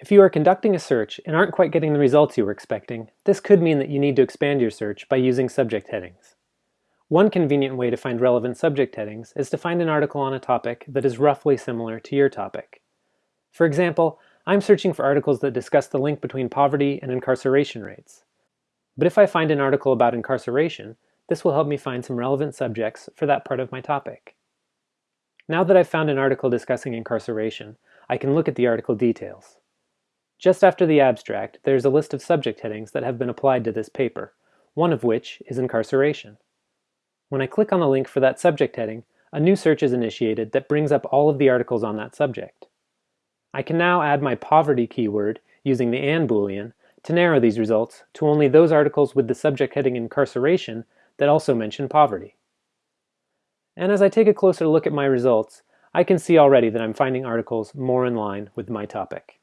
If you are conducting a search and aren't quite getting the results you were expecting, this could mean that you need to expand your search by using subject headings. One convenient way to find relevant subject headings is to find an article on a topic that is roughly similar to your topic. For example, I'm searching for articles that discuss the link between poverty and incarceration rates. But if I find an article about incarceration, this will help me find some relevant subjects for that part of my topic. Now that I've found an article discussing incarceration, I can look at the article details. Just after the abstract, there's a list of subject headings that have been applied to this paper, one of which is incarceration. When I click on the link for that subject heading, a new search is initiated that brings up all of the articles on that subject. I can now add my poverty keyword using the AND boolean to narrow these results to only those articles with the subject heading incarceration that also mention poverty. And as I take a closer look at my results, I can see already that I'm finding articles more in line with my topic.